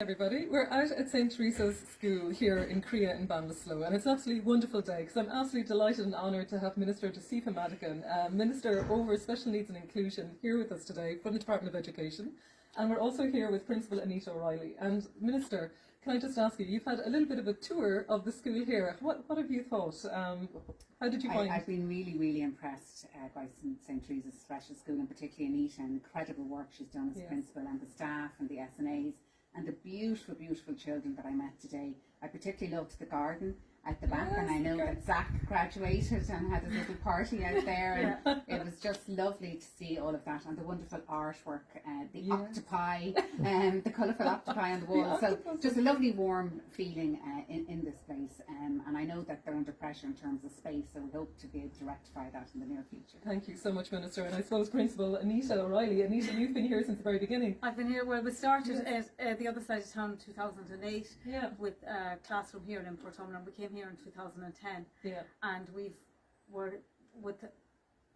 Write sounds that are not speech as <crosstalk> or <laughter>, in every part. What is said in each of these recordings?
everybody. We're out at St. Teresa's School here in Creagh in Ballinasloe and it's an absolutely wonderful day because I'm absolutely delighted and honoured to have Minister Josepha Madigan, uh, Minister over Special Needs and Inclusion here with us today from the Department of Education and we're also here with Principal Anita O'Reilly and Minister can I just ask you, you've had a little bit of a tour of the school here. What, what have you thought? Um, how did you find I, I've been really, really impressed uh, by St. Teresa's Special School and particularly Anita and the incredible work she's done as Yeah. principal and the staff and the SNAs and the beautiful, beautiful children that I met today. I particularly loved the garden at the back and I know okay. that Zach graduated and had a little party out <laughs> there and it was just lovely to see all of that and the wonderful artwork, uh, the Yes. octopi, <laughs> um, the colourful octopi on the The wall. so just a lovely warm feeling uh, in, in this place um, and I know that they're under pressure in terms of space so we hope to be able to rectify that in the near future. Thank you so much, Minister. And I suppose Principal Anita O'Reilly. Anita, you've been here since the very beginning. I've been here, well, we started Yes. at uh, the other side of town in 2008 Yeah. with a classroom here in Portumna. We came here in 2010 Yeah. and we've were with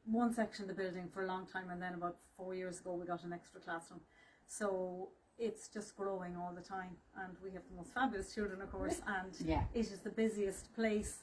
one section of the building for a long time and then about four years ago we got an extra classroom. So it's just growing all the time and we have the most fabulous children of course and Yeah. it is the busiest place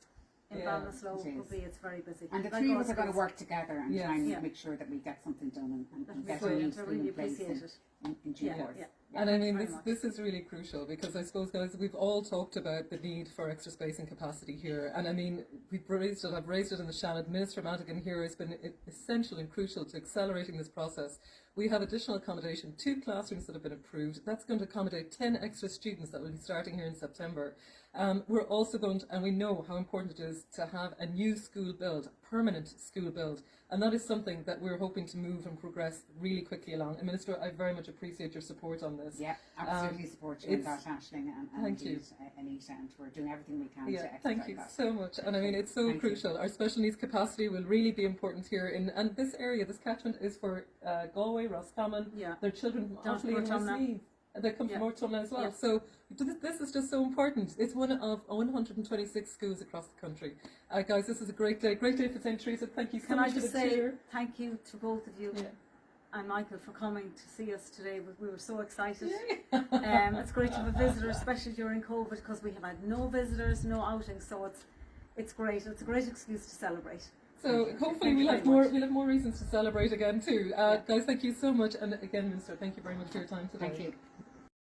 in Yeah, Ballinasloe. it. Probably it's very busy. And the Like three of us are going to work together and Yes. try and Yeah. make sure that we get something done and, and, and get a really place appreciate in, it. In, in due Yeah, course. yeah. And I mean, this, much. this is really crucial because I suppose, guys, we've all talked about the need for extra space and capacity here. And I mean, we've raised it, I've raised it in the Seanad. Minister Madigan here has been essential and crucial to accelerating this process. We have additional accommodation, two classrooms that have been approved. That's going to accommodate 10 extra students that will be starting here in September. Um, we're also going to, and we know how important it is to have a new school build, permanent school build. And that is something that we're hoping to move and progress really quickly along. And Minister, I very much appreciate your support on this. Yeah, absolutely support you in that, Um, Aisling, and, and Thank you. indeed, uh, Anita, and we're doing everything we can Yeah, thank you that. so much. And I mean, it's so Thank you. crucial. Our special needs capacity will really be important here. In and this area, this catchment is for uh, Galway, Roscommon. Yeah. Their children from Offaly and. Westmeath. They come from Yeah. As well. Yeah. So th- this is just so important. It's one of 126 schools across the country. Uh, guys, this is a great day. Great day for St. Teresa. Thank you so Can much I just for the say cheer. thank you to both of you Yeah. And Michael for coming to see us today. We- We were so excited. Yeah. um, it's great to have a <laughs> visitor, especially during COVID, because we have had no visitors, no outings. So it's it's great. It's a great excuse to celebrate. So Thank hopefully we'll have more much. we'll have more reasons to celebrate again too. Uh, Yeah. Guys, thank you so much. And again, Minister, thank you very much for your time today. Thank you.